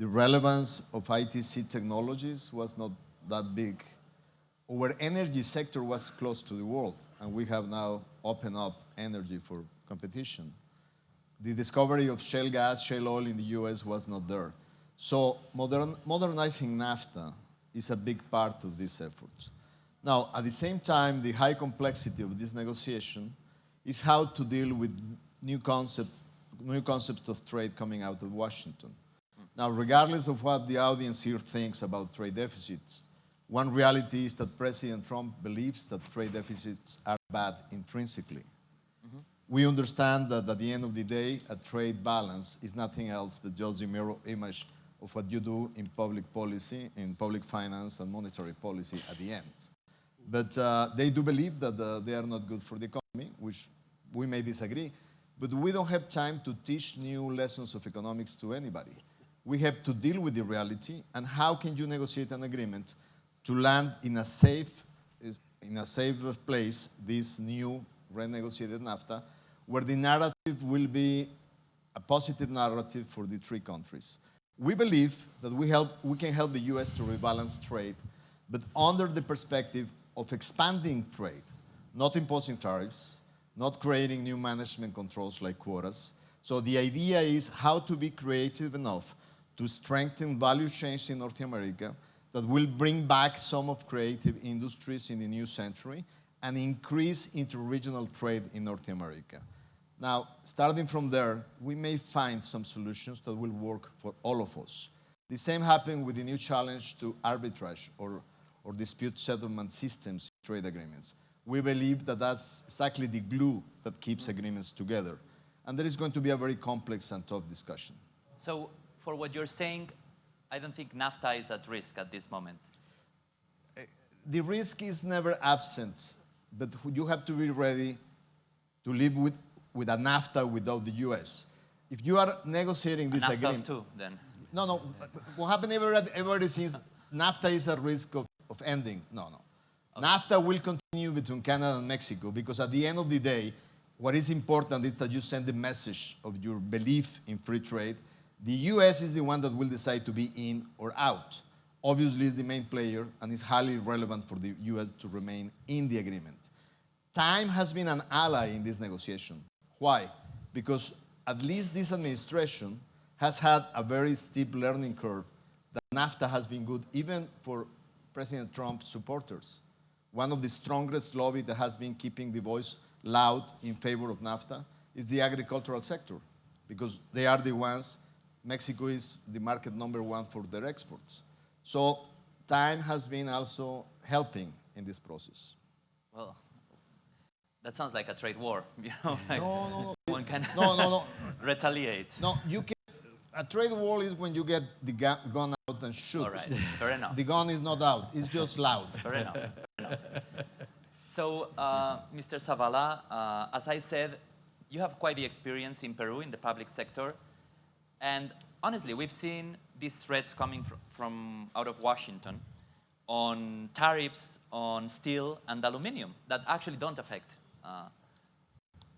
the relevance of ICT technologies was not that big. Our energy sector was close to the world, and we have now opened up energy for competition. The discovery of shale gas, shale oil in the US was not there. So modern, modernizing NAFTA is a big part of this effort. Now, at the same time, the high complexity of this negotiation is how to deal with new concept, new concepts of trade coming out of Washington. Now, regardless of what the audience here thinks about trade deficits, one reality is that President Trump believes that trade deficits are bad intrinsically. Mm -hmm. We understand that at the end of the day, a trade balance is nothing else but just a mirror image of what you do in public policy, in public finance and monetary policy at the end. But uh, they do believe that uh, they are not good for the economy, which we may disagree, but we don't have time to teach new lessons of economics to anybody. We have to deal with the reality and how can you negotiate an agreement to land in a safe, in a safe place this new renegotiated NAFTA, where the narrative will be a positive narrative for the three countries. We believe that we, help, we can help the US to rebalance trade, but under the perspective of expanding trade, not imposing tariffs, not creating new management controls like quotas. So the idea is how to be creative enough to strengthen value chains in North America that will bring back some of creative industries in the new century and increase interregional trade in North America. Now, starting from there, we may find some solutions that will work for all of us. The same happened with the new challenge to arbitrage or, or dispute settlement systems trade agreements. We believe that that's exactly the glue that keeps agreements together. And there is going to be a very complex and tough discussion. So for what you're saying, I don't think NAFTA is at risk at this moment. Eh, the risk is never absent, but you have to be ready to live with, with a NAFTA without the US. If you are negotiating this NAFTA agreement... too, then. No, no. What happened ever, ever since NAFTA is at risk of, of ending? No, no. Okay. NAFTA will continue between Canada and Mexico because at the end of the day, what is important is that you send the message of your belief in free trade the US is the one that will decide to be in or out. Obviously, it's the main player, and it's highly relevant for the US to remain in the agreement. Time has been an ally in this negotiation. Why? Because at least this administration has had a very steep learning curve that NAFTA has been good even for President Trump supporters. One of the strongest lobby that has been keeping the voice loud in favor of NAFTA is the agricultural sector because they are the ones Mexico is the market number one for their exports. So time has been also helping in this process. Well, that sounds like a trade war, you know? Like no, no, one can no, no, no. retaliate. No, you can. A trade war is when you get the gun out and shoot. All right, fair enough. The gun is not out; it's just loud. Fair enough. Fair enough. So, uh, Mr. Zavala, uh, as I said, you have quite the experience in Peru in the public sector. And honestly, we've seen these threats coming fr from out of Washington on tariffs on steel and aluminum that actually don't affect uh,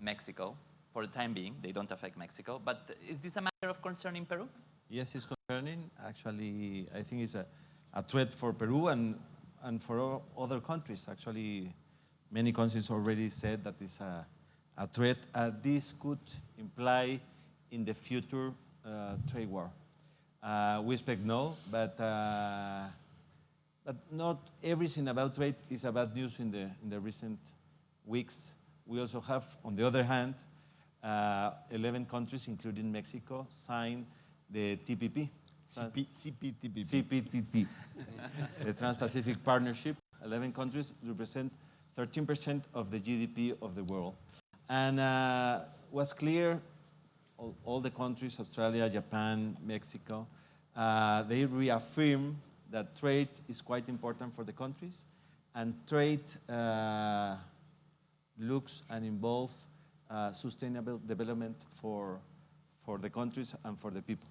Mexico for the time being. They don't affect Mexico. But is this a matter of concern in Peru? Yes, it's concerning. Actually, I think it's a, a threat for Peru and, and for other countries. Actually, many countries already said that it's a, a threat. Uh, this could imply in the future trade war. Uh, we expect no, but, uh, but not everything about trade is about news in the, in the recent weeks. We also have, on the other hand, 11 countries, including Mexico, signed the TPP. CP, CPTPP. CPTP, the Trans-Pacific Partnership. 11 countries represent 13% of the GDP of the world. And uh, what's clear all, all the countries, Australia, Japan, Mexico, uh, they reaffirm that trade is quite important for the countries, and trade uh, looks and involves uh, sustainable development for, for the countries and for the people.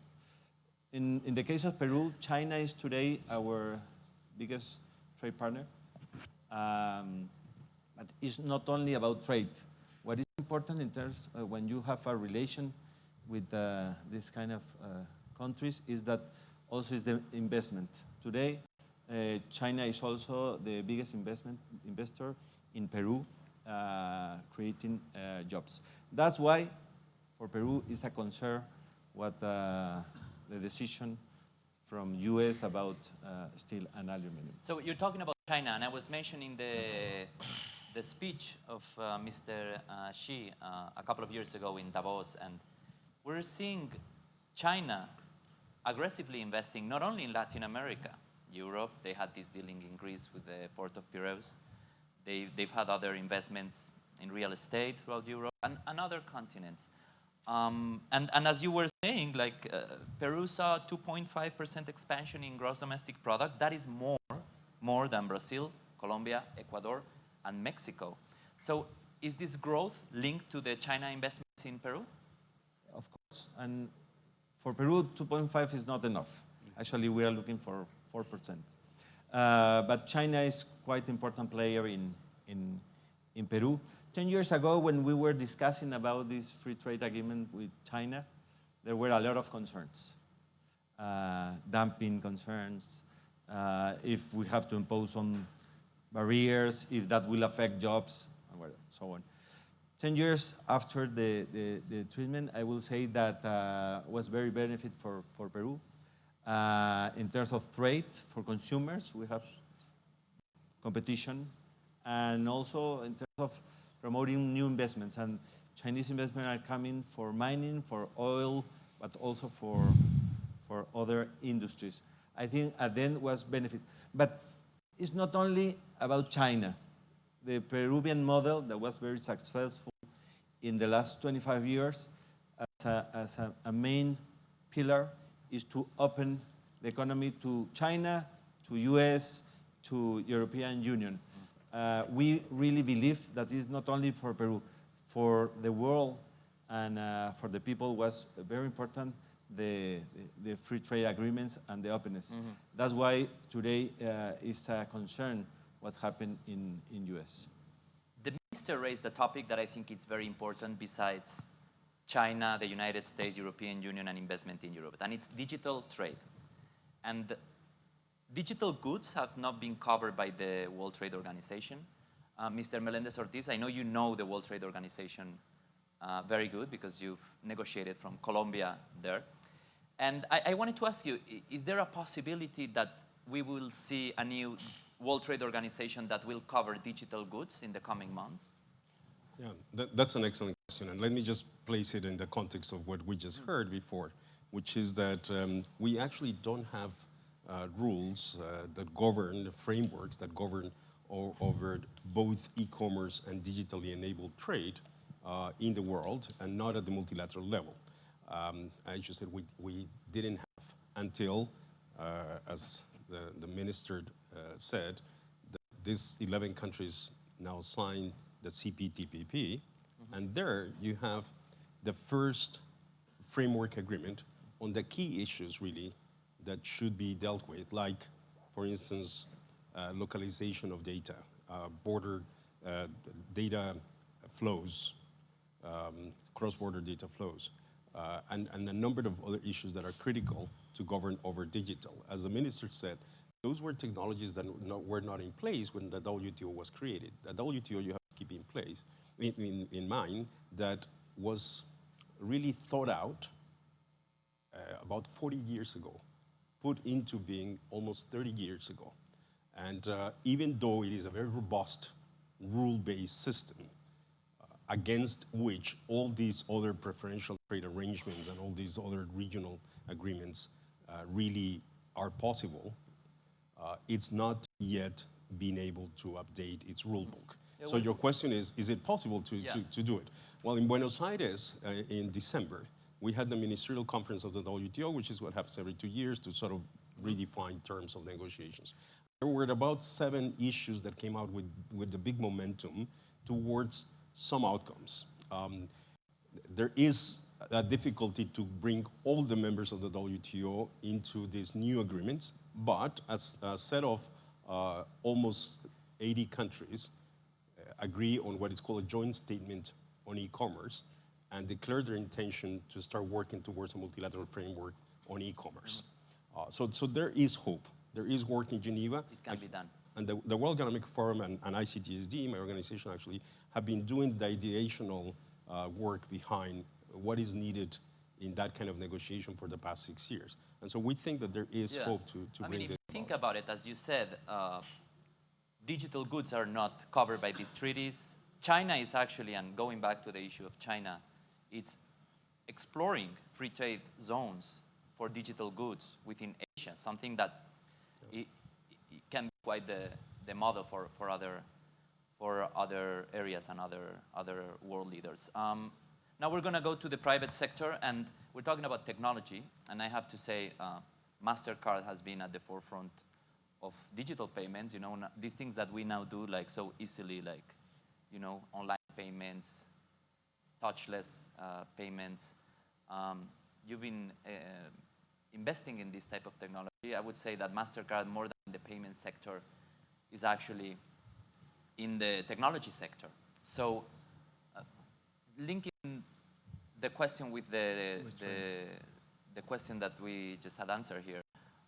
In, in the case of Peru, China is today our biggest trade partner. Um, but it's not only about trade. What is important in terms of when you have a relation with uh, this kind of uh, countries is that also is the investment. Today, uh, China is also the biggest investment investor in Peru, creating jobs. That's why, for Peru, it's a concern what the decision from U.S. about uh, steel and aluminum. So you're talking about China, and I was mentioning the, the speech of uh, Mr. Uh, Xi a couple of years ago in Davos, and we're seeing China aggressively investing not only in Latin America, Europe, they had this dealing in Greece with the port of Piraeus. They, they've had other investments in real estate throughout Europe and, and other continents. Um, and, and as you were saying, like uh, Peru saw 2.5% expansion in gross domestic product. That is more, more than Brazil, Colombia, Ecuador, and Mexico. So is this growth linked to the China investments in Peru? And for Peru, 2.5 is not enough. Actually, we are looking for 4%. Uh, but China is quite important player in, in, in Peru. 10 years ago, when we were discussing about this free trade agreement with China, there were a lot of concerns. Uh, dumping concerns, uh, if we have to impose some barriers, if that will affect jobs, and so on. 10 years after the, the, the treatment, I will say that uh, was very benefit for, for Peru. Uh, in terms of trade for consumers, we have competition, and also in terms of promoting new investments. And Chinese investment are coming for mining, for oil, but also for, for other industries. I think at the end was benefit. But it's not only about China. The Peruvian model that was very successful in the last 25 years as a, as a, a main pillar is to open the economy to China, to US, to European Union. Uh, we really believe that is not only for Peru, for the world and uh, for the people was very important the, the, the, free trade agreements and the openness. Mm -hmm. That's why today uh, is a concern what happened in, in US. Minister raised a topic that I think is very important besides China, the United States, European Union, and investment in Europe, and it's digital trade. And digital goods have not been covered by the World Trade Organization. Uh, Mr. Melendez Ortiz, I know you know the World Trade Organization uh, very good because you've negotiated from Colombia there. And I, I, wanted to ask you, is there a possibility that we will see a new World Trade Organization that will cover digital goods in the coming months? Yeah, that, that's an excellent question. And let me just place it in the context of what we just mm heard before, which is that um, we actually don't have uh, rules uh, that govern, frameworks that govern over both e-commerce and digitally enabled trade uh, in the world and not at the multilateral level. Um, as you said, we, we didn't have until, uh, as the, the minister said, that these 11 countries now signed the CPTPP, mm -hmm. and there you have the first framework agreement on the key issues really that should be dealt with, like, for instance, uh, localization of data, uh, border uh, data flows, um, cross-border data flows, uh, and, and a number of other issues that are critical to govern over digital. As the minister said, those were technologies that not, were not in place when the WTO was created. The WTO you have to keep in place, in, in, in mind, that was really thought out uh, about 40 years ago put into being almost 30 years ago. And uh, even though it is a very robust rule-based system uh, against which all these other preferential trade arrangements and all these other regional agreements uh, really are possible, uh, it's not yet been able to update its rule book. So your question is, is it possible to, yeah. to, to, do it? Well, in Buenos Aires uh, in December, we had the ministerial conference of the WTO, which is what happens every two years to sort of redefine terms of negotiations. There were about seven issues that came out with, with the big momentum towards some outcomes. Um, there is a difficulty to bring all the members of the WTO into these new agreements, but as a set of uh, almost 80 countries uh, agree on what is called a joint statement on e-commerce, and declare their intention to start working towards a multilateral framework on e-commerce. Mm -hmm. uh, so, so there is hope. There is work in Geneva. It can be done. And the, the World Economic Forum and, and ICTSD, my organization actually, have been doing the ideational uh, work behind what is needed in that kind of negotiation for the past six years. And so we think that there is Yeah. hope to, to I bring mean, if you think about. it, as you said, uh, digital goods are not covered by these treaties. China is actually, and going back to the issue of China, it's exploring free trade zones for digital goods within Asia, something that it i- can be quite the, the model for, for, other, for other areas and other, other world leaders. Um, now we're going to go to the private sector, and we're talking about technology. And I have to say, uh, MasterCard has been at the forefront of digital payments. You know, these things that we now do like so easily, like, you know, online payments, touchless uh, payments. Um, you've been uh, investing in this type of technology. I would say that MasterCard, more than the payment sector, is actually in the technology sector. So linking the question with the, the, the question that we just had answered here,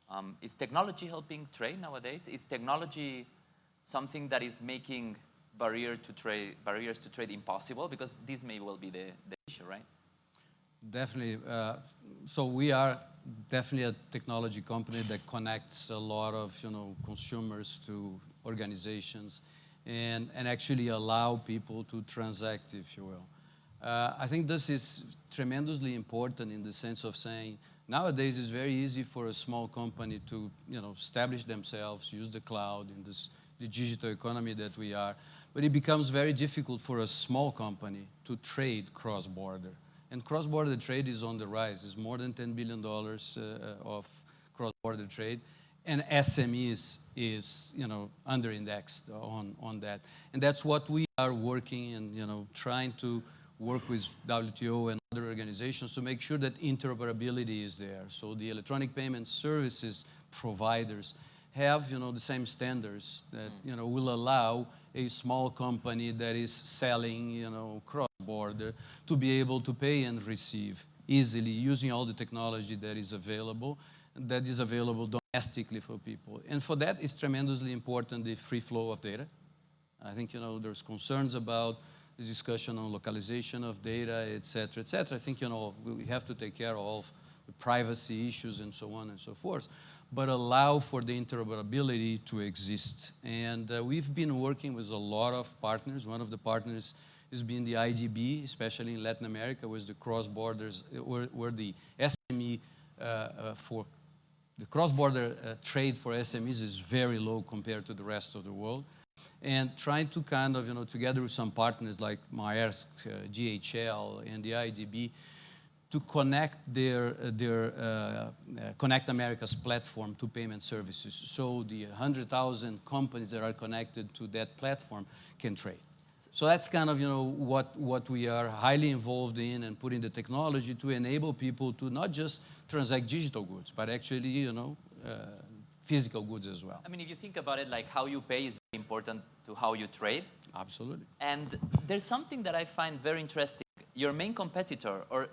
um, is technology helping trade nowadays? Is technology something that is making barrier to trade, barriers to trade impossible? Because this may well be the, the issue, right? Definitely. Uh, so we are definitely a technology company that connects a lot of you know consumers to organizations, and and actually allow people to transact, if you will. Uh, I think this is tremendously important in the sense of saying nowadays it's very easy for a small company to you know establish themselves, use the cloud in this the digital economy that we are, but it becomes very difficult for a small company to trade cross-border. And cross-border trade is on the rise. It's more than $10 billion uh, of cross-border trade. And SMEs is, you know, under-indexed on, on that. And that's what we are working and, you know, trying to work with WTO and other organizations to make sure that interoperability is there. So the electronic payment services providers have, you know, the same standards that, mm. you know, will allow a small company that is selling, you know, cross-border to be able to pay and receive easily using all the technology that is available, that is available domestically for people. And for that, it's tremendously important the free flow of data. I think, you know, there's concerns about the discussion on localization of data, et cetera, et cetera. I think, you know, we have to take care of the privacy issues and so on and so forth, but allow for the interoperability to exist. And uh, we've been working with a lot of partners. One of the partners has been the IDB, especially in Latin America, where the cross-borders, where, where the SME uh, uh, for the cross-border uh, trade for SMEs is very low compared to the rest of the world. And trying to kind of, you know, together with some partners like Maersk, uh, DHL, and the IDB, to connect their, uh, their uh, uh, ConnectAmericas platform to payment services. So the 100,000 companies that are connected to that platform can trade. So that's kind of, you know, what, what we are highly involved in and putting the technology to enable people to not just transact digital goods, but actually, you know, uh, physical goods as well. I mean, if you think about it, like how you pay is very important to how you trade. Absolutely. And there's something that I find very interesting. Your main competitor, or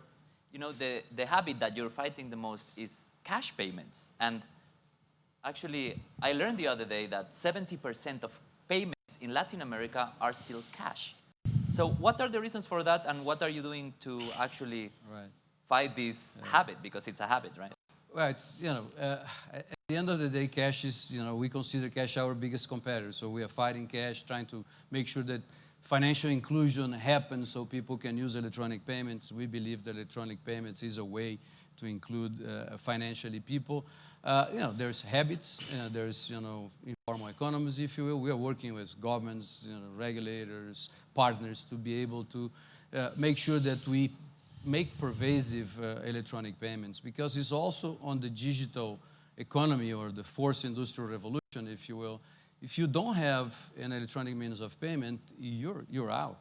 you know, the, the habit that you're fighting the most is cash payments. And actually, I learned the other day that 70% of payments in Latin America are still cash. So what are the reasons for that, and what are you doing to actually Right. fight this habit? Because it's a habit, right? Well, it's, you know, uh, the end of the day, cash is, you know, we consider cash our biggest competitor. So we are fighting cash, trying to make sure that financial inclusion happens so people can use electronic payments. We believe that electronic payments is a way to include uh, financially people. Uh, you know, there's habits, uh, there's, you know, informal economies, if you will. We are working with governments, you know, regulators, partners to be able to uh, make sure that we make pervasive uh, electronic payments because it's also on the digital economy or the fourth industrial revolution, if you will. If you don't have an electronic means of payment, you're, you're out.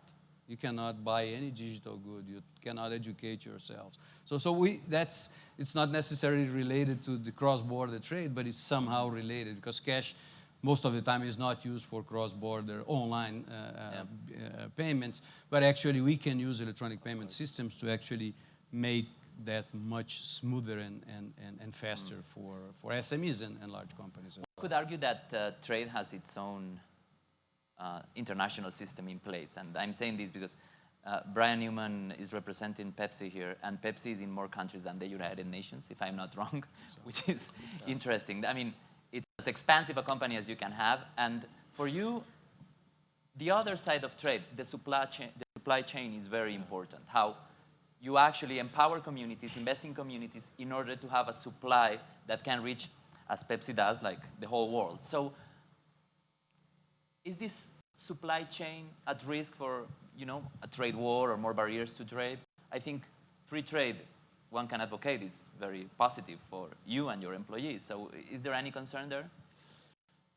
You cannot buy any digital good. You cannot educate yourselves. So, so we, that's, it's not necessarily related to the cross-border trade, but it's somehow related because cash most of the time is not used for cross-border online uh, uh, uh, payments, but actually we can use electronic payment systems to actually make that much smoother and, and, and, and faster for, for SMEs and, and large companies. as could argue that uh, trade has its own uh, international system in place. And I'm saying this because uh, Brian Newman is representing Pepsi here, and Pepsi is in more countries than the United Nations, if I'm not wrong, which is interesting. I mean, it's as expansive a company as you can have. And for you, the other side of trade, the supply chain, the supply chain is very important. How you actually empower communities, invest in communities in order to have a supply that can reach, as Pepsi does, like the whole world. So is this supply chain at risk for, you know, a trade war or more barriers to trade? I think free trade, one can advocate, is very positive for you and your employees. So is there any concern there?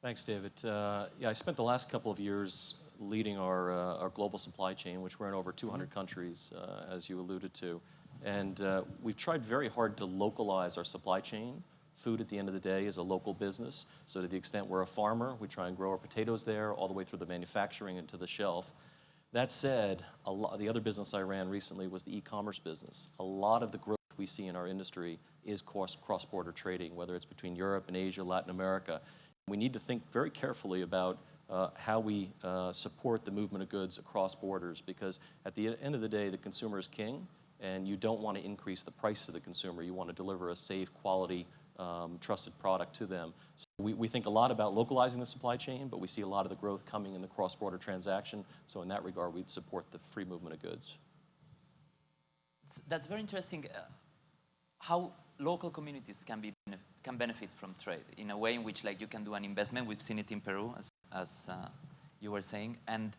Thanks, David. Uh, yeah, I spent the last couple of years leading our, uh, our global supply chain, which we're in over 200 countries, uh, as you alluded to. And uh, we've tried very hard to localize our supply chain. Food, at the end of the day, is a local business. So to the extent we're a farmer, we try and grow our potatoes there, all the way through the manufacturing and to the shelf. That said, a lot, the other business I ran recently was the e-commerce business. A lot of the growth we see in our industry is cross- cross-border trading, whether it's between Europe and Asia, Latin America. We need to think very carefully about uh, how we uh, support the movement of goods across borders because at the end of the day, the consumer is king and you don't want to increase the price to the consumer. You want to deliver a safe, quality, um, trusted product to them. So we, we think a lot about localizing the supply chain, but we see a lot of the growth coming in the cross-border transaction. So in that regard, we'd support the free movement of goods. That's very interesting. Uh, how local communities can be can benefit from trade in a way in which like you can do an investment. We've seen it in Peru, as as uh, you were saying, and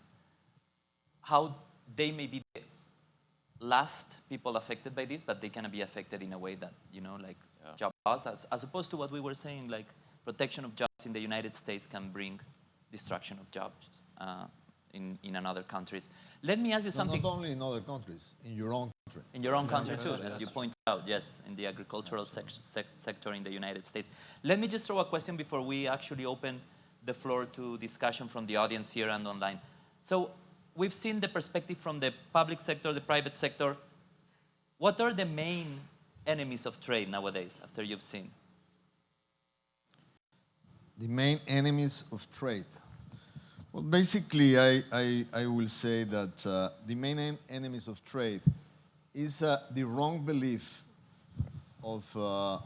how they may be the last people affected by this, but they can be affected in a way that you know, like Yeah. job loss, as, as opposed to what we were saying, like protection of jobs in the United States can bring destruction of jobs uh, in in another countries. Let me ask you No, something. not only in other countries, in your own country. In your own country too, yeah, as you that's point out, yes, in the agricultural sec sec sector in the United States. Let me just throw a question before we actually open the floor to discussion from the audience here and online. So we've seen the perspective from the public sector, the private sector. What are the main enemies of trade nowadays, after you've seen? The main enemies of trade. Well, basically, I, I, I will say that uh, the main en- enemies of trade is uh, the wrong belief of uh,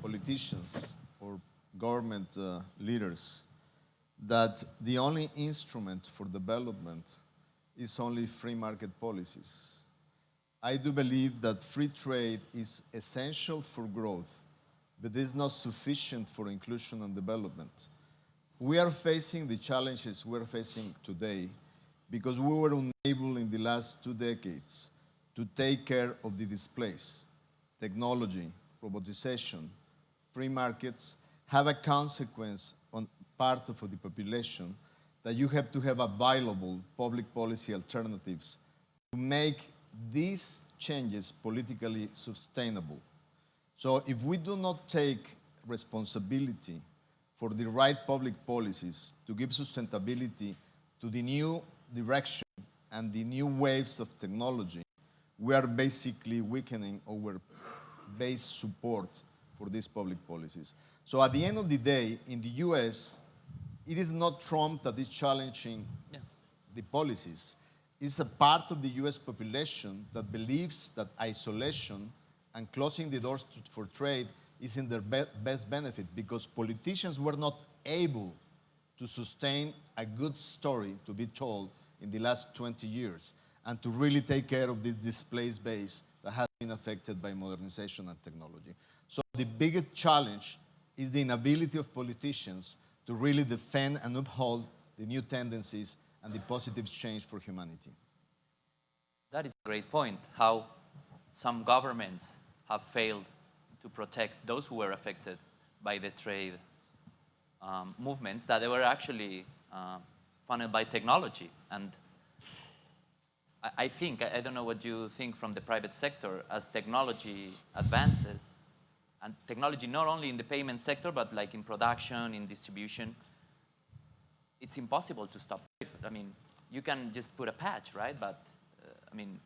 politicians government uh, leaders that the only instrument for development is only free market policies. I do believe that free trade is essential for growth, but is not sufficient for inclusion and development. We are facing the challenges we're facing today because we were unable in the last two decades to take care of the displaced. Technology, robotization, free markets have a consequence on part of the population that you have to have available public policy alternatives to make these changes politically sustainable. So if we do not take responsibility for the right public policies to give sustainability to the new direction and the new waves of technology, we are basically weakening our base support for these public policies. So at the end of the day, in the US, it is not Trump that is challenging Yeah. the policies. It's a part of the US population that believes that isolation and closing the doors to, for trade is in their be- best benefit because politicians were not able to sustain a good story to be told in the last 20 years and to really take care of this displaced base that has been affected by modernization and technology. So the biggest challenge is the inability of politicians to really defend and uphold the new tendencies and the positive change for humanity. That is a great point, how some governments have failed to protect those who were affected by the trade um, movements that they were actually uh, funneled by technology. And I, I think, I, I don't know what you think from the private sector, as technology advances, and technology not only in the payment sector, but like in production, in distribution, it's impossible to stop it. I mean, you can just put a patch, right? But uh, I mean,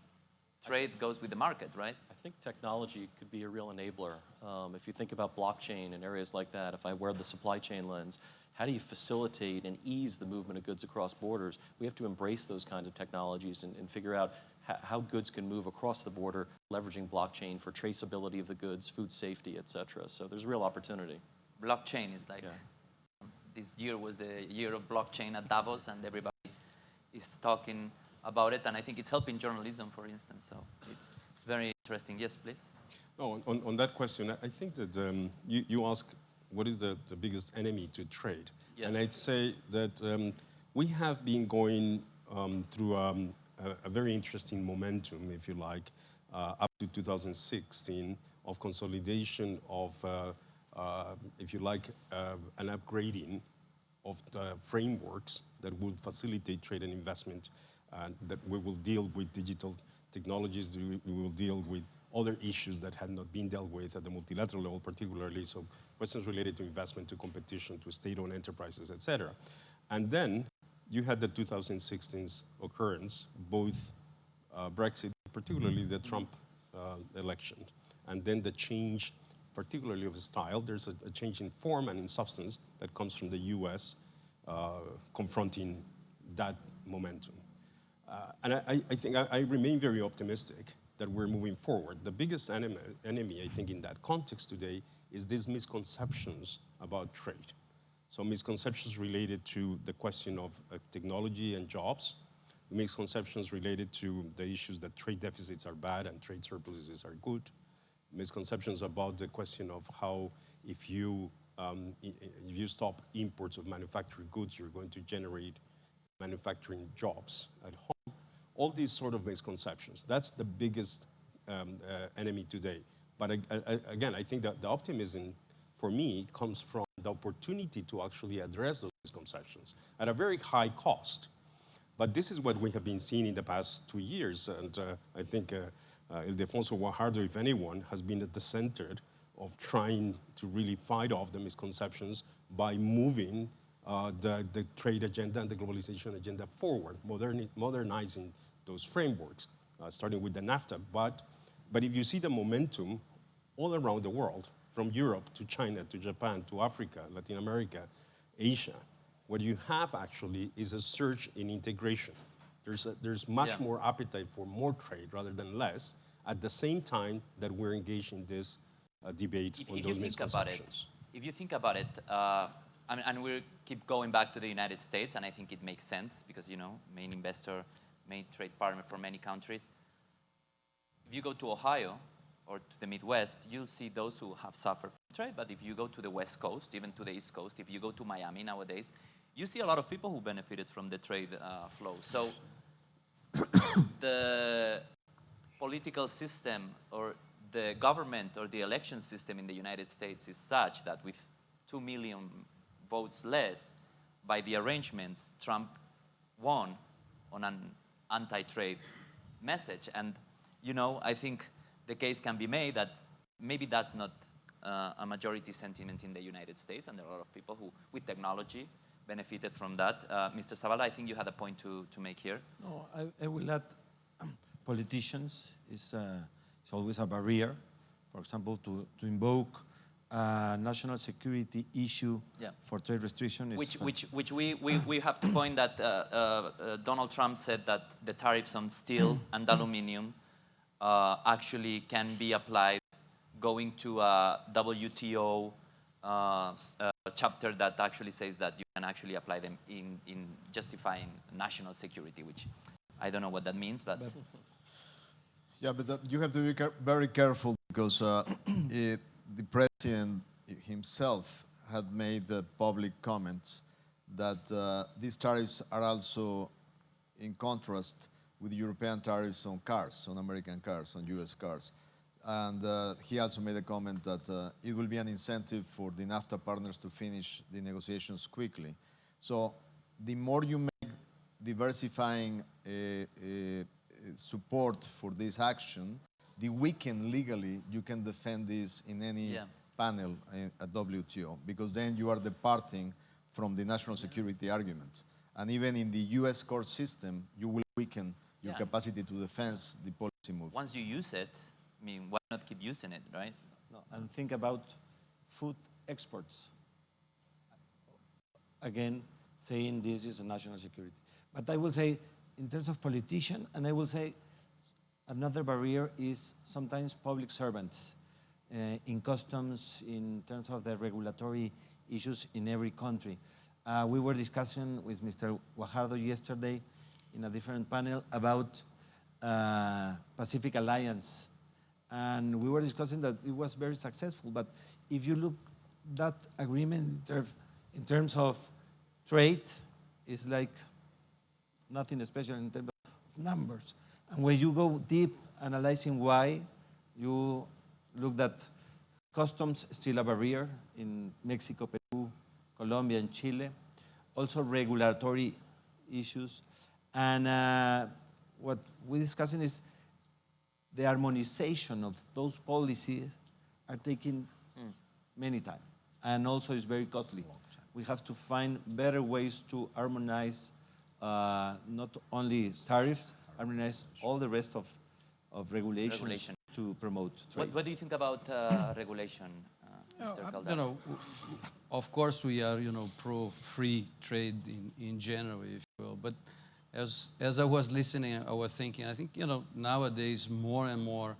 trade goes with the market, right? I think technology could be a real enabler. Um, if you think about blockchain and areas like that, if I wear the supply chain lens, how do you facilitate and ease the movement of goods across borders? We have to embrace those kinds of technologies and, and figure out how, how goods can move across the border, leveraging blockchain for traceability of the goods, food safety, et cetera. So there's real opportunity. Blockchain is like, Yeah. this year was the year of blockchain at Davos, and everybody is talking about it, and I think it's helping journalism, for instance. So it's, it's very interesting. Yes, please. No, on, on that question, I- I think that um, you, you ask what is the, the biggest enemy to trade? Yeah. And I'd say that um, we have been going um, through um, a, very interesting momentum, if you like, uh, up to 2016 of consolidation of, uh, uh, if you like, an upgrading of the frameworks that will facilitate trade and investment, and that we will deal with digital technologies, we we will deal with other issues that had not been dealt with at the multilateral level, particularly, so questions related to investment, to competition, to state-owned enterprises, et cetera. And then you had the 2016's occurrence, both uh, Brexit, particularly the Trump uh, election, and then the change, particularly of style. There's a, a change in form and in substance that comes from the U.S. Uh, confronting that momentum. Uh, and I, I- I think I, I remain very optimistic that we're moving forward. The biggest enemy, enemy, I think, in that context today is these misconceptions about trade. So misconceptions related to the question of uh, technology and jobs, misconceptions related to the issues that trade deficits are bad and trade surpluses are good, misconceptions about the question of how if you, um, i- i- if you stop imports of manufactured goods, you're going to generate manufacturing jobs at home. All these sort of misconceptions. That's the biggest um, uh, enemy today. But ag- a- a- again, I think that the optimism for me comes from the opportunity to actually address those misconceptions at a very high cost. But this is what we have been seeing in the past two years, and uh, I think uh, uh, Ildefonso Guajardo, if anyone, has been at the center of trying to really fight off the misconceptions by moving uh, the, the trade agenda and the globalization agenda forward, moderni- modernizing those frameworks, uh, starting with the NAFTA. But, but if you see the momentum all around the world, from Europe to China to Japan to Africa, Latin America, Asia, what you have actually is a surge in integration. There's, a, there's much Yeah. more appetite for more trade rather than less, at the same time that we're engaged in this uh, debate if, on if those you think about it, misconceptions. if you think about it, uh, I mean, and we'll keep going back to the United States, and I think it makes sense because you know, main investor, main trade partner for many countries. If you go to Ohio or to the Midwest, you'll see those who have suffered from trade. But if you go to the West Coast, even to the East Coast, if you go to Miami nowadays, you see a lot of people who benefited from the trade uh, flow. So the political system or the government or the election system in the United States is such that with 2 million votes less, by the arrangements, Trump won on an anti-trade message. And, you know, I think the case can be made that maybe that's not uh, a majority sentiment in the United States, and there are a lot of people who, with technology, benefited from that. Uh, Mr. Zavala, I think you had a point to, to make here. No, I, I will add politicians is, uh, is always a barrier. For example, to, to invoke a national security issue Yeah. for trade restriction Which, which, which we, we, we have to point that uh, uh, uh, Donald Trump said that the tariffs on steel and aluminium uh, actually can be applied going to a WTO uh, uh, chapter that actually says that you can actually apply them in, in justifying national security, which I don't know what that means, but Yeah, but that, you have to be very careful because uh, it, the president himself had made the public comments that uh, these tariffs are also in contrast with European tariffs on cars, on American cars, on U.S. cars. And uh, he also made a comment that uh, it will be an incentive for the NAFTA partners to finish the negotiations quickly. So the more you make diversifying uh, uh, support for this action, the weaken legally you can defend this in any Yeah. panel at WTO, because then you are departing from the national security argument. And even in the US court system, you will weaken your Yeah. capacity to defense the policy move. Once you use it, I mean, why not keep using it, right? No, and think about food exports. Again, saying this is a national security. But I will say, in terms of politician, and I will say another barrier is sometimes public servants uh, in customs, in terms of the regulatory issues in every country. Uh, we were discussing with Mr. Guajardo yesterday in a different panel about uh, Pacific Alliance and we were discussing that it was very successful. But if you look that agreement in, in terms of trade, it's like nothing special in terms of numbers. And when you go deep analyzing why, you look that customs still a barrier in Mexico, Peru, Colombia, and Chile. Also regulatory issues. And uh, what we're discussing is the harmonization of those policies are taking many time and also it's very costly. We have to find better ways to harmonize uh, not only tariffs, harmonize all the rest of, of regulations Regulation. to promote trade. What, what do you think about uh, regulation, uh, Mr. uh, You know, w- w- of course, we are, you know, pro-free trade in, in general, if you will. But as, as I was listening, I was thinking, I think, you know, nowadays more and more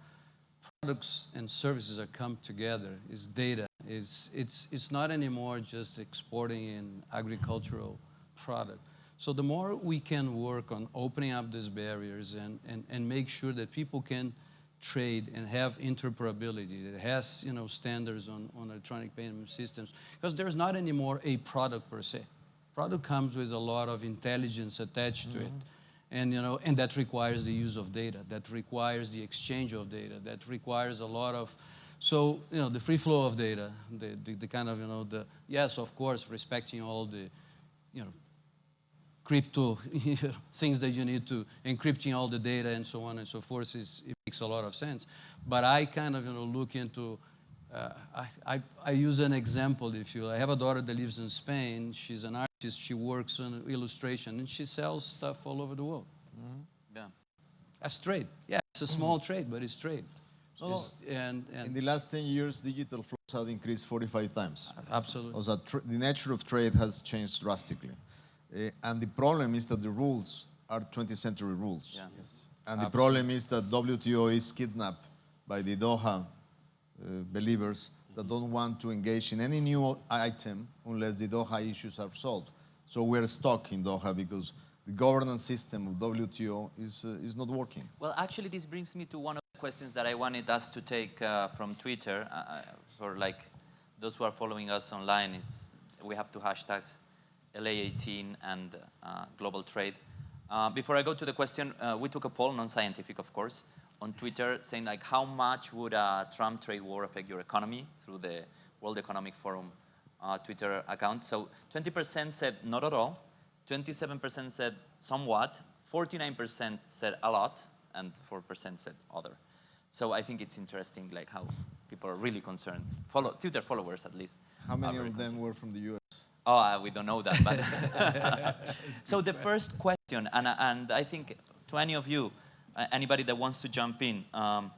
products and services are come together. It's data. It's, it's, it's not anymore just exporting in agricultural product. So the more we can work on opening up these barriers and, and, and make sure that people can trade and have interoperability that has you know standards on, on electronic payment systems because there's not anymore a product per se product comes with a lot of intelligence attached to it. And you know and that requires the use of data that requires the exchange of data that requires a lot of so you know the free flow of data the, the, the kind of you know the yes of course respecting all the you know crypto things that you need to encrypting all the data and so on and so forth is it makes a lot of sense. But i kind of you know look into uh, I, I, I use an example if you i have a daughter that lives in spain. She's an she works on illustration and she sells stuff all over the world Yeah. that's trade yeah it's a small trade but it's trade No, no. It's- and, In the last 10 years, digital flows have increased 45 times. absolutely Also, the nature of trade has changed drastically. Uh, and the problem is that the rules are 20th century rules. Yeah. Yes. And the problem is that WTO is kidnapped by the Doha uh, believers that don't want to engage in any new item unless the Doha issues are solved. So we're stuck in Doha because the governance system of WTO is, uh, is not working. Well, actually, this brings me to one of the questions that I wanted us to take uh, from Twitter. Uh, uh, for like those who are following us online, it's we have two hashtags, LA18 and uh, global trade. Uh, before I go to the question, we took a poll, non-scientific, of course, on Twitter, saying like, how much would a Trump trade war affect your economy through the World Economic Forum uh, Twitter account? So 20% said not at all, 27% said somewhat, 49% said a lot, and 4% said other. So I think it's interesting, like how people are really concerned. Follow Twitter followers, at least. How many of them were from the US? Oh, uh, we don't know that. But so the first question, and, and I think to any of you, anybody that wants to jump in, um,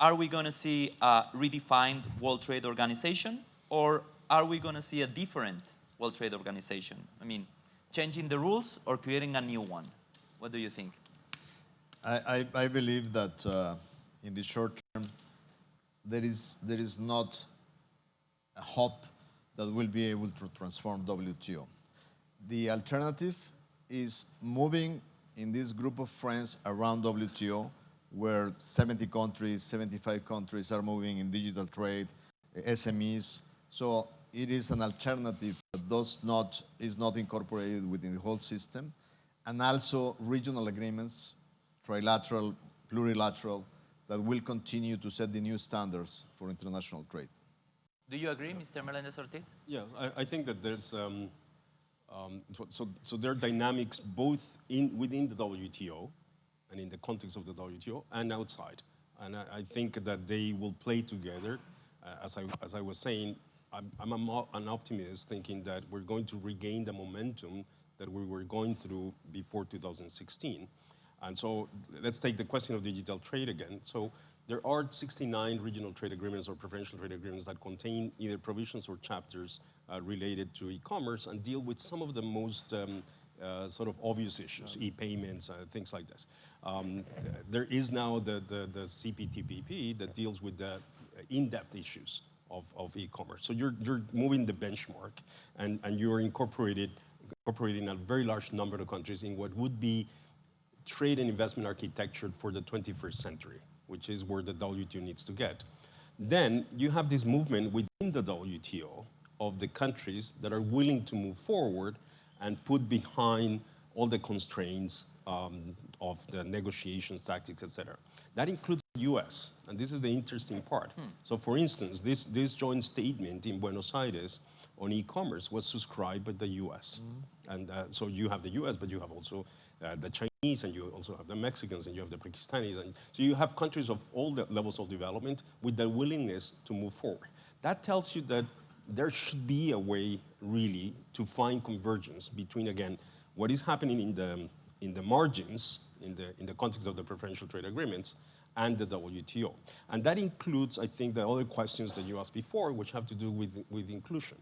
are we going to see a redefined World Trade Organization, or are we going to see a different World Trade Organization? I mean, changing the rules or creating a new one? What do you think? I, I, I believe that uh, in the short term, there is, there is not a hope that we'll be able to transform WTO. The alternative is moving in this group of friends around WTO, where 70 countries, 75 countries are moving in digital trade, SMEs. So it is an alternative that does not, is not incorporated within the whole system. And also regional agreements, trilateral, plurilateral, that will continue to set the new standards for international trade. Do you agree, Mr. Melendez Ortiz? Yes, I, I think that there's, um, um, so, so, there are dynamics both in, within the WTO and in the context of the WTO and outside. And I, I think that they will play together. Uh, as, I, as I was saying, I'm, I'm a an optimist thinking that we're going to regain the momentum that we were going through before 2016. And so let's take the question of digital trade again. So there are 69 regional trade agreements or preferential trade agreements that contain either provisions or chapters related to e-commerce and deal with some of the most um, uh, sort of obvious issues, e-payments, uh, things like this. Um, there is now the, the, the CPTPP that deals with the in-depth issues of, of e-commerce. So you're, you're moving the benchmark and, and you're incorporated, incorporating a very large number of countries in what would be trade and investment architecture for the 21st century, which is where the WTO needs to get. Then you have this movement within the WTO of the countries that are willing to move forward and put behind all the constraints um, of the negotiations, tactics, et cetera. That includes the US, and this is the interesting part. So for instance, this, this joint statement in Buenos Aires on e-commerce was subscribed by the US. And uh, so you have the US, but you have also uh, the Chinese, and you also have the Mexicans, and you have the Pakistanis. And so you have countries of all the levels of development with the willingness to move forward. That tells you that there should be a way, really, to find convergence between, again, what is happening in the, in the margins, in the, in the context of the preferential trade agreements, and the WTO. And that includes, I think, the other questions that you asked before, which have to do with, with inclusion.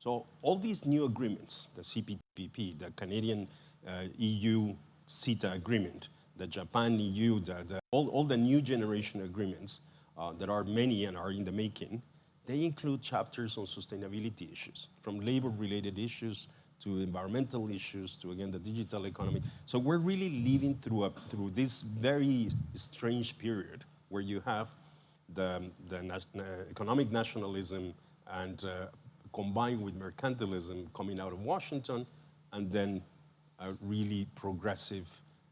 So all these new agreements, the CPTPP, the Canadian uh, EU CETA agreement, the Japan EU, the, the, all, all the new generation agreements uh, that are many and are in the making, they include chapters on sustainability issues, from labor-related issues to environmental issues to, again, the digital economy. So we're really living through, a, through this very strange period where you have the, the uh, economic nationalism and uh, combined with mercantilism coming out of Washington, and then a really progressive,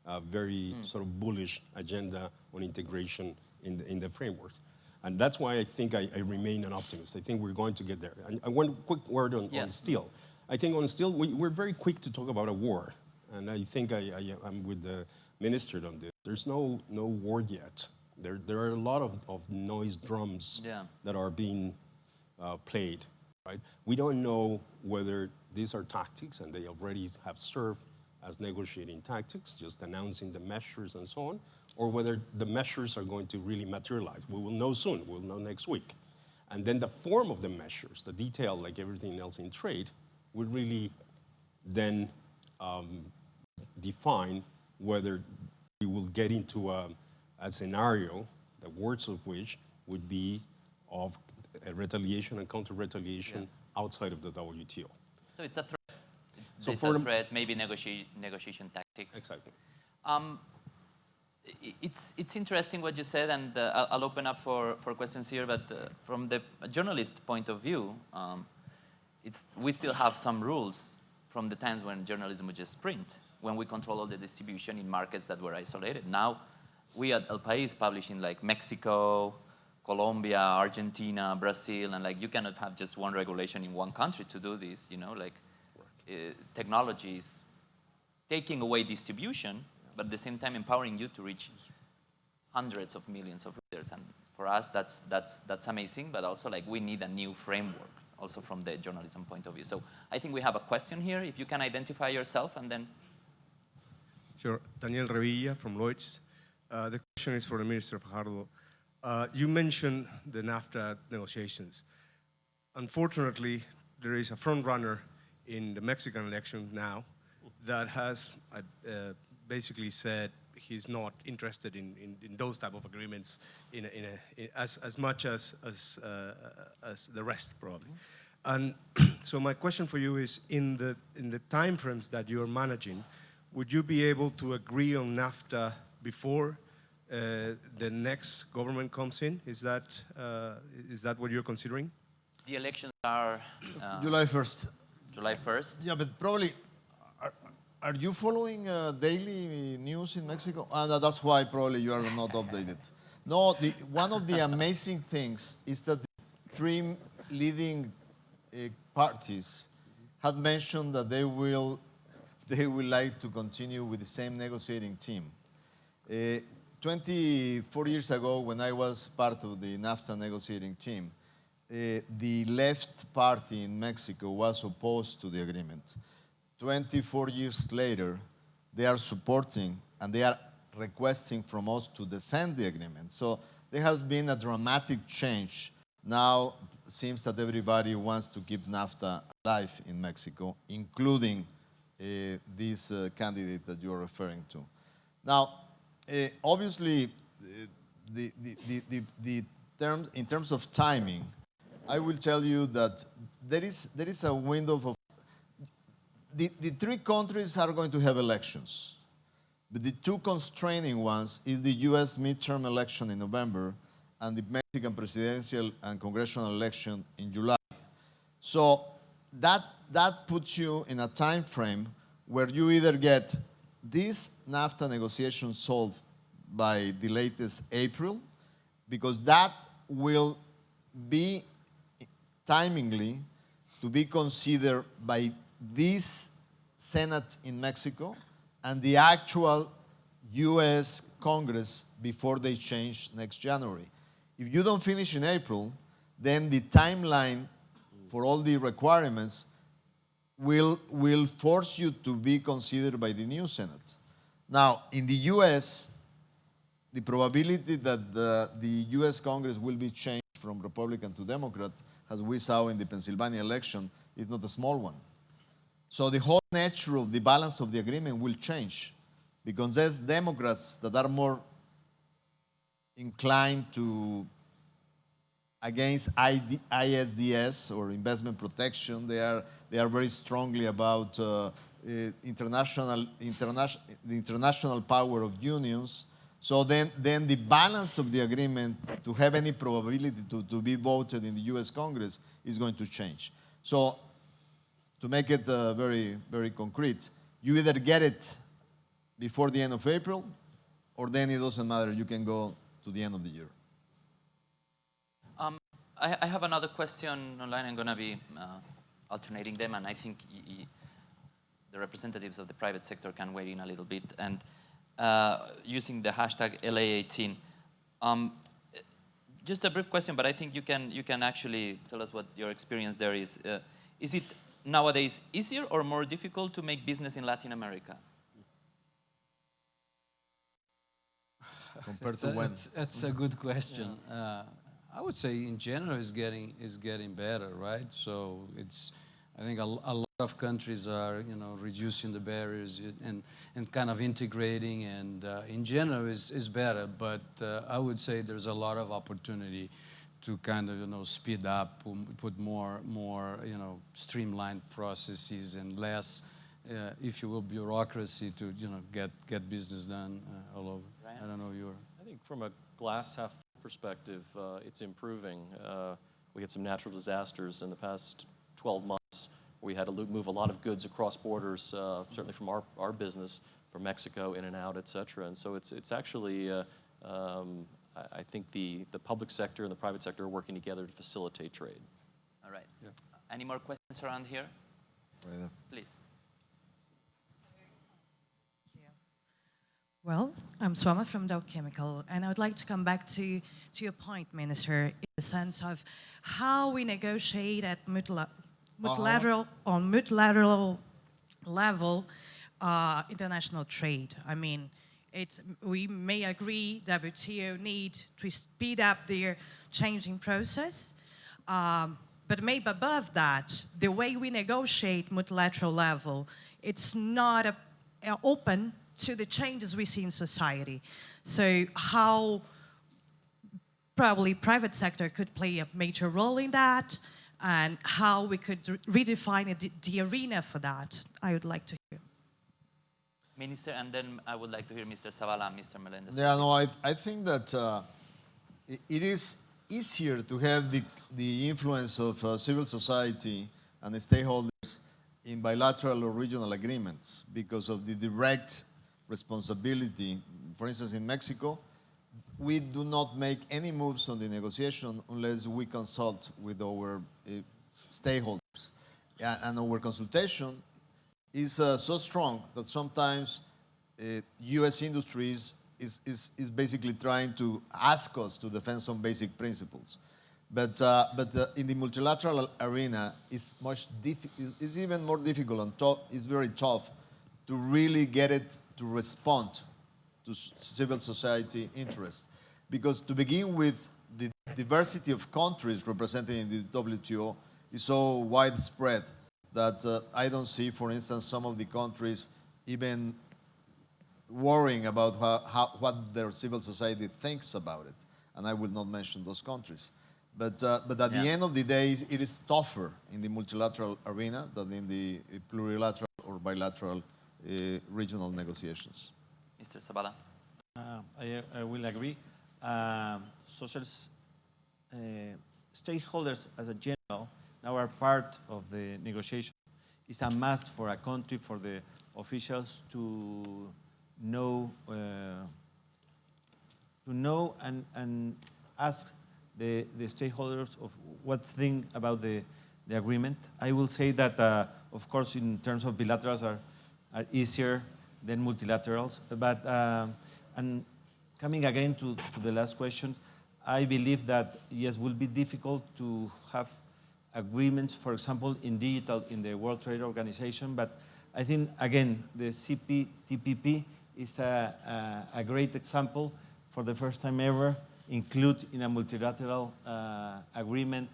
uh, very sort of bullish agenda on integration in the, in the frameworks. And that's why I think I, I remain an optimist. I think we're going to get there. And, and one quick word on, Yeah. on steel. I think on steel, we, we're very quick to talk about a war. And I think I, I, I'm with the minister on this. There's no, no war yet. There, there are a lot of, of noise drums Yeah. that are being uh, played, right? We don't know whether these are tactics and they already have served as negotiating tactics, just announcing the measures and so on, or whether the measures are going to really materialize. We will know soon, we'll know next week. And then the form of the measures, the detail, like everything else in trade, will really then um, define whether we will get into a, a scenario, the words of which would be of retaliation and counter-retaliation outside of the WTO. So it's a threat. So It's for a threat, maybe negoti negotiation tactics. Exactly. Um, it's, it's interesting what you said, and uh, I'll, I'll open up for, for questions here, but uh, from the journalist point of view, um, it's, we still have some rules from the times when journalism was just print, when we control all the distribution in markets that were isolated. Now, we at El País publish in like Mexico, Colombia, Argentina, Brazil, and like you cannot have just one regulation in one country to do this, you know, like uh, technology is taking away distribution, but at the same time empowering you to reach hundreds of millions of readers. And for us, that's, that's, that's amazing, but also like we need a new framework, also from the journalism point of view. So I think we have a question here. If you can identify yourself and then, Sure. Daniel Revilla from Lloyds. Uh, the question is for the Minister Guajardo. Uh, you mentioned the NAFTA negotiations. Unfortunately, there is a front runner in the Mexican election now that has uh, basically said he's not interested in, in, in those type of agreements in, a, in a, in as, as much as, as, uh, as the rest, probably. And so my question for you is, in the, in the timeframes that you're managing, would you be able to agree on NAFTA before uh, the next government comes in? Is that, uh, is that what you're considering? the elections are uh, July 1st. July 1st. Yeah, but probably, are, you following uh, daily news in Mexico? Uh, that's why probably you are not updated. No, the, one of the amazing things is that the three leading uh, parties had mentioned that they will, they will like to continue with the same negotiating team. Uh, 24 years ago, when I was part of the NAFTA negotiating team, uh, the left party in Mexico was opposed to the agreement. 24 years later, they are supporting and they are requesting from us to defend the agreement. So there has been a dramatic change. Now it seems that everybody wants to keep NAFTA alive in Mexico, including uh, this uh, candidate that you're referring to. Now, uh, obviously, uh, the, the, the, the, the terms, in terms of timing, I will tell you that there is, there is a window of the, the three countries are going to have elections. But the two constraining ones is the US midterm election in November and the Mexican presidential and congressional election in July. So that, that puts you in a time frame where you either get this NAFTA negotiation solved by the latest April, because that will be timingly to be considered by this Senate in Mexico and the actual US Congress before they change next January. If you don't finish in April, then the timeline for all the requirements will, will force you to be considered by the new Senate. Now, in the US, the probability that the, the US Congress will be changed from Republican to Democrat, as we saw in the Pennsylvania election, is not a small one. So the whole nature of the balance of the agreement will change because there's Democrats that are more inclined to against ID, ISDS or investment protection. They are, they are very strongly about uh, uh, international, international, the international power of unions. So then, then the balance of the agreement to have any probability to, to be voted in the US Congress is going to change. So to make it uh, very, very concrete, you either get it before the end of April, or then it doesn't matter, you can go to the end of the year. Um, I, I have another question online. I'm going to be uh, alternating them, and I think the representatives of the private sector can weigh in a little bit. And uh, using the hashtag LA18, um, just a brief question, but I think you can you can actually tell us what your experience there is. Uh, is it nowadays easier or more difficult to make business in Latin America? Compared to a, when? it's, it's a good question. Uh, I would say in general is getting is getting better, right? So it's I think a, a lot of countries are you know reducing the barriers and and kind of integrating, and uh, in general is is better. But uh, I would say there's a lot of opportunity to kind of you know speed up, um, put more more you know streamlined processes and less. Uh, if you will, bureaucracy to you know get get business done uh, all over. Right. I don't know your. I think from a glass half perspective, uh, it's improving. Uh, we had some natural disasters in the past 12 months. We had to move a lot of goods across borders, uh, certainly from our, our business, from Mexico in and out, et cetera. And so it's, it's actually, uh, um, I, I think the, the public sector and the private sector are working together to facilitate trade. All right. Any more questions around here? Right there. Please. Well, I'm Swama from Dow Chemical, and I would like to come back to, to your point, Minister, in the sense of how we negotiate at multila- multilateral, on multilateral level uh, international trade. I mean, it's, we may agree WTO need to speed up their changing process, um, but maybe above that, the way we negotiate multilateral level, it's not a, a open to the changes we see in society. So how probably private sector could play a major role in that and how we could re- redefine it, the arena for that, I would like to. Minister, and then I would like to hear Mr. Zavala and Mr. Melendez. Yeah, no, I, I think that uh, it is easier to have the, the influence of uh, civil society and the stakeholders in bilateral or regional agreements because of the direct responsibility. For instance, in Mexico, we do not make any moves on the negotiation unless we consult with our uh, stakeholders. And our consultation is uh, so strong that sometimes uh, U.S. industries is, is, is basically trying to ask us to defend some basic principles. But, uh, but uh, in the multilateral arena, it's much it's even more difficult and tough, it's very tough to really get it to respond to civil society interest. Because to begin with, the diversity of countries represented in the WTO is so widespread that uh, I don't see, for instance, some of the countries even worrying about how, how, what their civil society thinks about it. And I will not mention those countries. But, uh, but at the end of the day, it is tougher in the multilateral arena than in the uh, plurilateral or bilateral uh, regional negotiations. Mr. Zavala? Uh, I, I will agree. Um, social uh, stakeholders, as a general, now are part of the negotiation. It's a must for a country, for the officials to know, uh, to know and, and ask the, the stakeholders of what think about the, the agreement. I will say that, uh, of course, in terms of bilaterals are, are easier than multilaterals, but um, and coming again to, to the last question, I believe that yes, will be difficult to have agreements, for example, in digital in the World Trade Organization, but I think, again, the CPTPP is a, a, a great example for the first time ever, include in a multilateral uh, agreement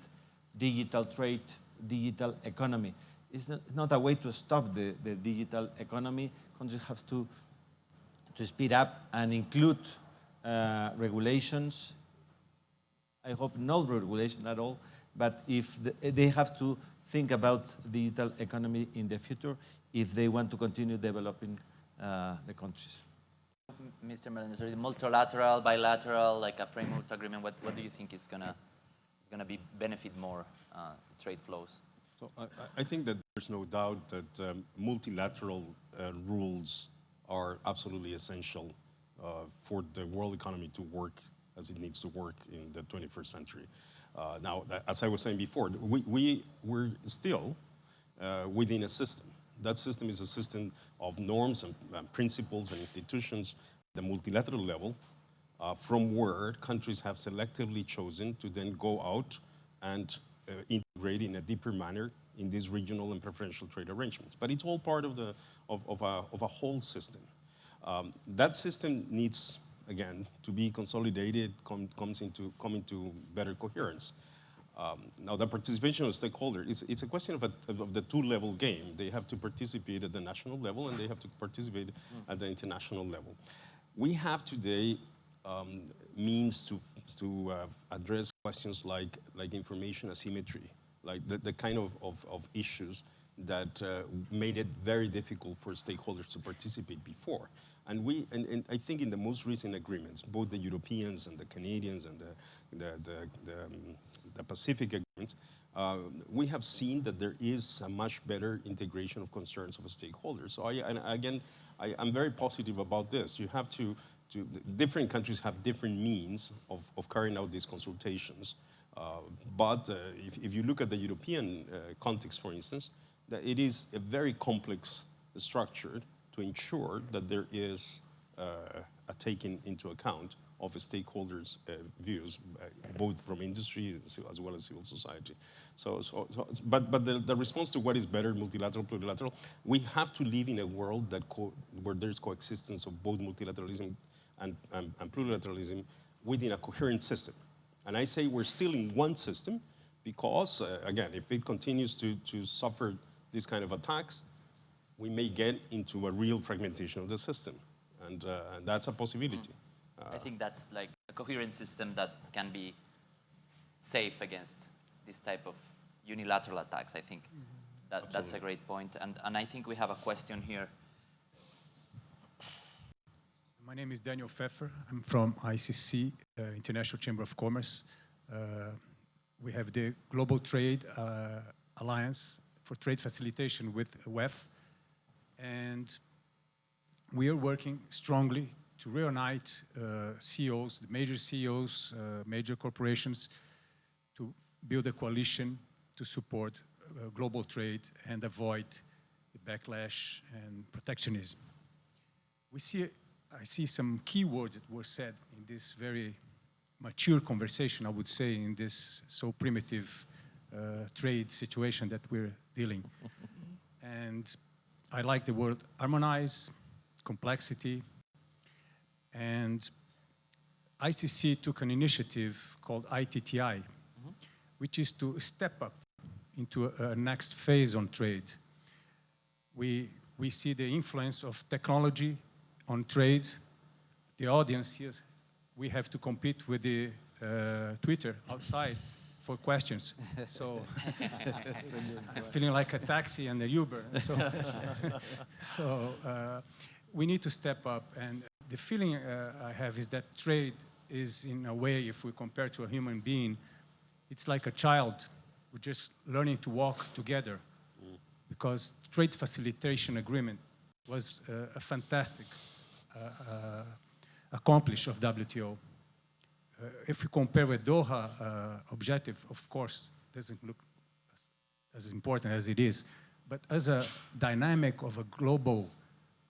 digital trade, digital economy. It's not, it's not a way to stop the, the digital economy. Countries have to, to speed up and include uh, regulations. I hope no regulation at all, but if the, they have to think about digital economy in the future if they want to continue developing uh, the countries. Mr. Melendez, the multilateral, bilateral, like a framework agreement, what, what do you think is gonna, is gonna be benefit more uh, trade flows? So I, I- I think that there's no doubt that um, multilateral uh, rules are absolutely essential uh, for the world economy to work as it needs to work in the 21st century. Uh, now, as I was saying before, we, we, we're still uh, within a system. That system is a system of norms and, and principles and institutions, at the multilateral level, uh, from where countries have selectively chosen to then go out and uh, integrate in a deeper manner in these regional and preferential trade arrangements. But it's all part of, the, of, of, a, of a whole system. Um, that system needs, again, to be consolidated, com, comes into, come into better coherence. Um, now, the participation of stakeholders, it's, it's a question of, a, of the two-level game. They have to participate at the national level and they have to participate at the international level. We have today um, means to, to uh, address questions like, like information asymmetry, like the, the kind of, of, of issues that uh, made it very difficult for stakeholders to participate before. And we, and, and I think in the most recent agreements, both the Europeans and the Canadians and the, the, the, the, um, the Pacific agreements, uh, we have seen that there is a much better integration of concerns of stakeholders. So I, again, I, I'm very positive about this. You have to, to, different countries have different means of, of carrying out these consultations. Uh, but uh, if, if you look at the European uh, context, for instance, that it is a very complex structure to ensure that there is uh, a taking into account of stakeholders' uh, views, uh, both from industry as well as civil society. So, so, so but, but the, the response to what is better, multilateral, plurilateral, we have to live in a world that where there's coexistence of both multilateralism and, and, and plurilateralism within a coherent system. And I say we're still in one system because, uh, again, if it continues to, to suffer these kind of attacks, we may get into a real fragmentation of the system. And, uh, and that's a possibility. I think that's like a coherent system that can be safe against this type of unilateral attacks. I think that, that's a great point. And, and I think we have a question here. My name is Daniel Feffer. I'm from ICC, uh, International Chamber of Commerce. Uh, we have the Global Trade uh, Alliance for Trade Facilitation with WEF, and we are working strongly to reunite uh, CEOs, the major CEOs, uh, major corporations, to build a coalition to support uh, global trade and avoid the backlash and protectionism. We see, I see some key words that were said in this very mature conversation, I would say, in this so primitive uh, trade situation that we're dealing. and I like the word harmonize, complexity. And ICC took an initiative called ITTI, which is to step up into a, a next phase on trade. We, we see the influence of technology on trade. The audience here, we have to compete with the uh, Twitter outside for questions. So I'm feeling like a taxi and a Uber. So, so uh, we need to step up. And the feeling uh, I have is that trade is, in a way, if we compare to a human being, it's like a child. We're just learning to walk together because trade facilitation agreement was uh, a fantastic uh, uh, accomplish of WTO. Uh, if you compare with Doha uh, objective, of course, doesn't look as important as it is. But as a dynamic of a global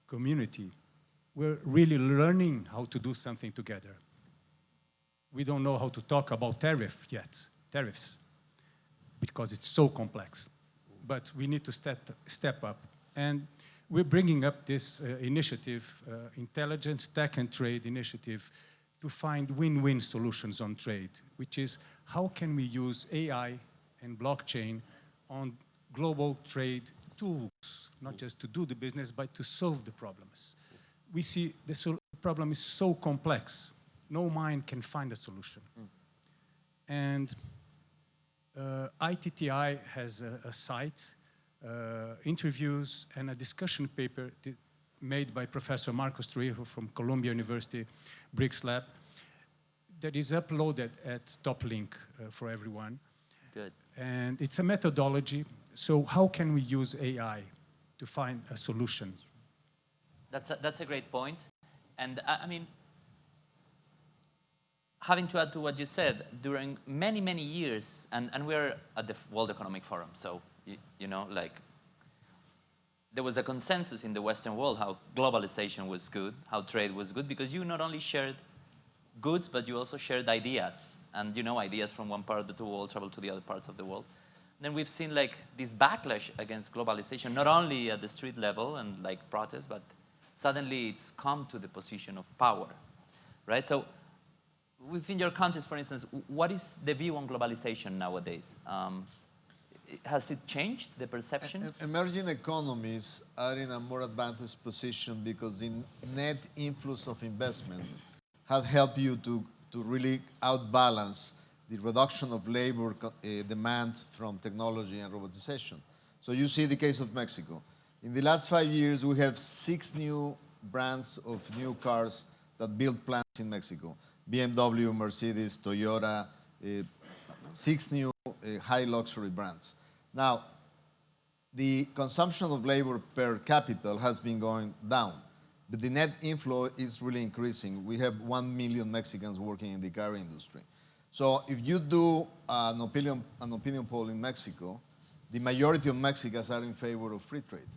community, we're really learning how to do something together. We don't know how to talk about tariff yet, tariffs, because it's so complex. But we need to step, step up. And we're bringing up this uh, initiative, uh, Intelligent Tech and Trade Initiative, to find win-win solutions on trade, which is how can we use AI and blockchain on global trade tools, not just to do the business, but to solve the problems. We see the problem is so complex, no mind can find a solution. And uh, ITTI has a, a site, uh, interviews, and a discussion paper made by Professor Marcos Troyjo from Columbia University BRICS Lab that is uploaded at top link uh, for everyone. Good. And it's a methodology. So how can we use AI to find a solution? That's a, that's a great point. And I, I mean, having to add to what you said, during many, many years, and, and we're at the World Economic Forum, so, you, you know, like, there was a consensus in the Western world how globalization was good, how trade was good, because you not only shared goods, but you also shared ideas. And, you know, ideas from one part of the world travel to the other parts of the world. Then we've seen, like, this backlash against globalization, not only at the street level and, like, protests, but suddenly it's come to the position of power, right? So within your countries, for instance, what is the view on globalization nowadays? Um, has it changed, the perception? Emerging economies are in a more advantaged position because the net influx of investment has helped you to, to really outbalance the reduction of labor uh, demand from technology and robotization. So you see the case of Mexico. In the last five years, we have six new brands of new cars that build plants in Mexico. BMW, Mercedes, Toyota, uh, six new uh, high luxury brands. Now, the consumption of labor per capita has been going down, but the net inflow is really increasing. We have 1 million Mexicans working in the car industry. So if you do an opinion, an opinion poll in Mexico, the majority of Mexicans are in favor of free trade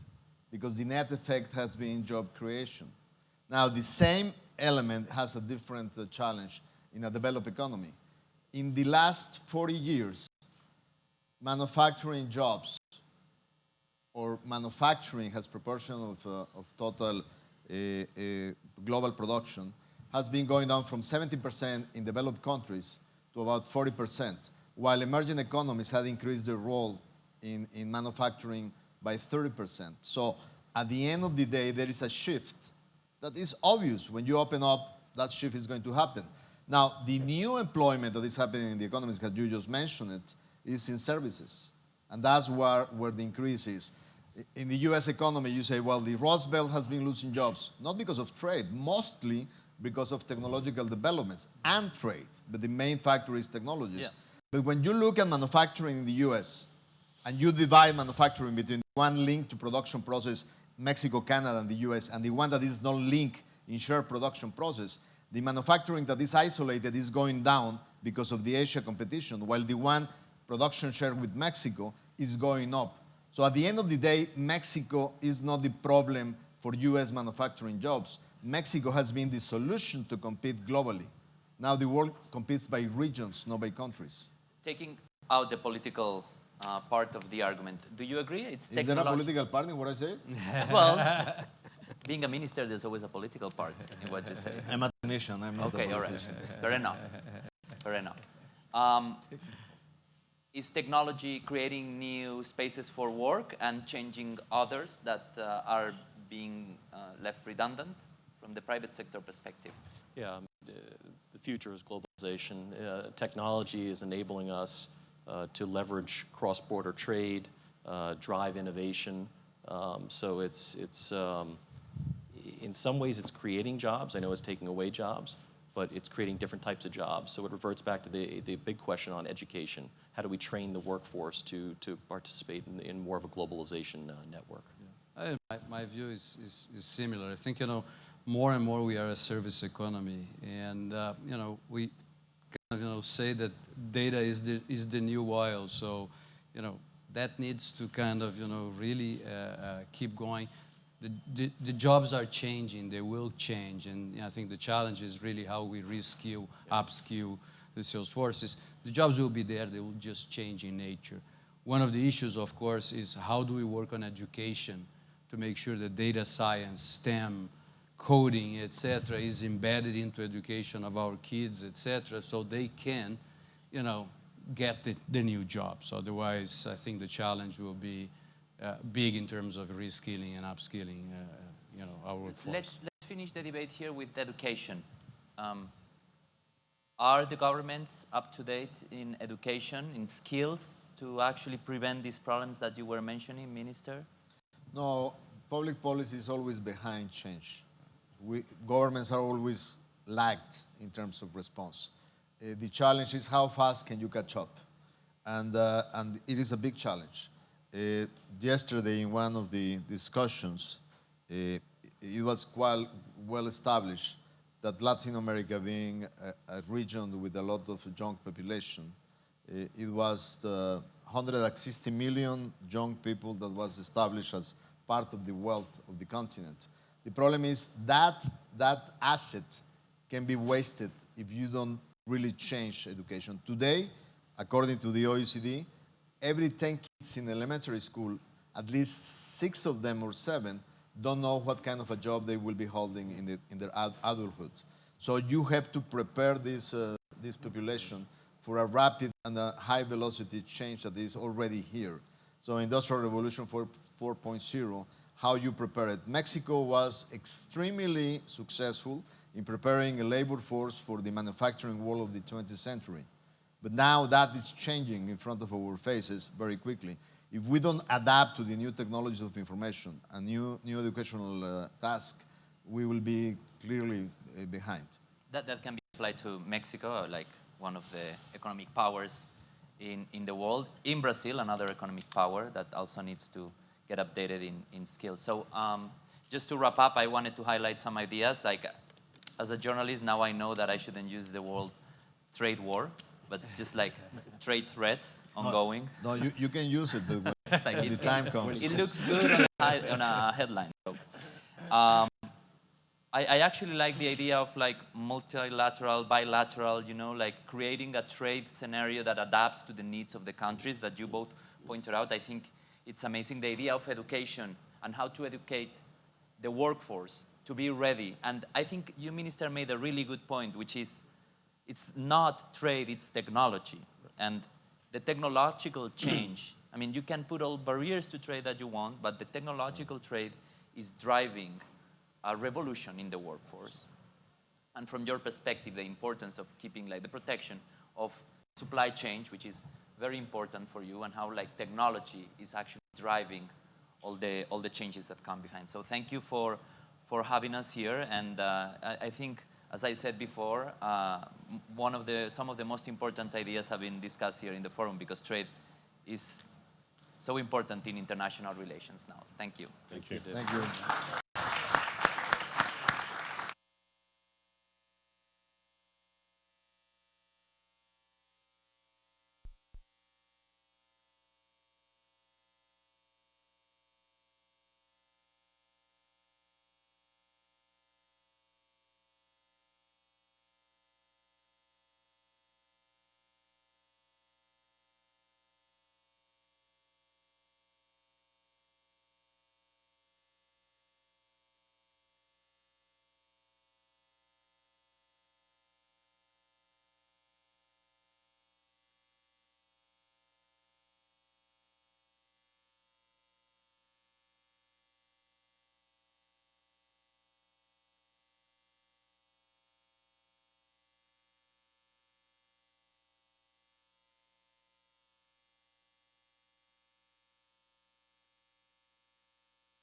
because the net effect has been job creation. Now, the same element has a different uh, challenge in a developed economy. In the last 40 years, manufacturing jobs or manufacturing as proportion of, uh, of total uh, uh, global production has been going down from 70% in developed countries to about 40%, while emerging economies had increased their role in, in manufacturing by 30%. So at the end of the day, there is a shift that is obvious. When you open up, that shift is going to happen. Now, the new employment that is happening in the economies, as you just mentioned it, is in services. And that's where, where the increase is. In the US economy, you say, well, the Rust Belt has been losing jobs, not because of trade, mostly because of technological developments and trade. But the main factor is technologies. Yeah. But when you look at manufacturing in the US, and you divide manufacturing between one linked to production process, Mexico, Canada, and the US, and the one that is not linked in shared production process, the manufacturing that is isolated is going down because of the Asia competition, while the one production share with Mexico is going up. So at the end of the day, Mexico is not the problem for US manufacturing jobs. Mexico has been the solution to compete globally. Now the world competes by regions, not by countries. Taking out the political uh, part of the argument, do you agree? It's Is there a political part in what I said? Well, being a minister, there's always a political part in what you say. I'm a technician. I'm not Okay, a all right. Fair enough. Fair enough. Um, is technology creating new spaces for work and changing others that uh, are being uh, left redundant from the private sector perspective? Yeah, the future is globalization. Uh, technology is enabling us uh, to leverage cross-border trade, uh, drive innovation. Um, so it's, it's um, i- in some ways it's creating jobs. I know it's taking away jobs, but it's creating different types of jobs. So it reverts back to the, the big question on education. How do we train the workforce to, to participate in, in more of a globalization uh, network? I, my, my view is, is, is similar. I think, you know, more and more we are a service economy. And, uh, you know, we kind of, you know, say that data is the, is the new oil. So, you know, that needs to kind of, you know, really uh, uh, keep going. The, the, the jobs are changing, they will change. And I think the challenge is really how we reskill, upskill the sales forces. The jobs will be there, they will just change in nature. One of the issues, of course, is how do we work on education to make sure that data science, STEM, coding, etc., is embedded into education of our kids, etc., so they can, you know, get the, the new jobs. Otherwise, I think the challenge will be uh, big in terms of reskilling and upskilling, uh, you know, our workforce. Let's, let's finish the debate here with education. Um, are the governments up to date in education, in skills, to actually prevent these problems that you were mentioning, Minister? No, public policy is always behind change. We, governments are always lagged in terms of response. Uh, the challenge is how fast can you catch up? And, uh, and it is a big challenge. Uh, yesterday, in one of the discussions, uh, it was quite well established that Latin America being a, a region with a lot of young population, uh, it was the 160 million young people that was established as part of the wealth of the continent. The problem is that that asset can be wasted if you don't really change education. Today, according to the OECD, every 10 kids in elementary school, at least six of them or seven don't know what kind of a job they will be holding in, the, in their ad adulthood. So you have to prepare this, uh, this population for a rapid and a high velocity change that is already here. So Industrial Revolution 4, 4.0, how you prepare it. Mexico was extremely successful in preparing a labor force for the manufacturing world of the 20th century. But now that is changing in front of our faces very quickly. If we don't adapt to the new technologies of information and new, new educational uh, task, we will be clearly uh, behind. That, that can be applied to Mexico, like one of the economic powers in, in the world. In Brazil, another economic power that also needs to get updated in, in skills. So um, just to wrap up, I wanted to highlight some ideas. Like, as a journalist, now I know that I shouldn't use the word trade war, but it's just like trade threats ongoing. No, you, you can use it, but when, It's like when the it- time comes. It looks good on a, on a headline. So, um, I, I actually like the idea of like multilateral, bilateral, you know, like creating a trade scenario that adapts to the needs of the countries that you both pointed out. I think it's amazing the idea of education and how to educate the workforce to be ready. And I think you, Minister, made a really good point, which is it's not trade, it's technology. And the technological change, I mean, you can put all barriers to trade that you want, but the technological trade is driving a revolution in the workforce. And from your perspective, the importance of keeping like the protection of supply chain, which is very important for you, and how like technology is actually driving all the all the changes that come behind. So thank you for for having us here, and uh, I, I think, as I said before, uh, one of the some of the most important ideas have been discussed here in the forum because trade is so important in international relations now. Thank you. Thank you. Thank you.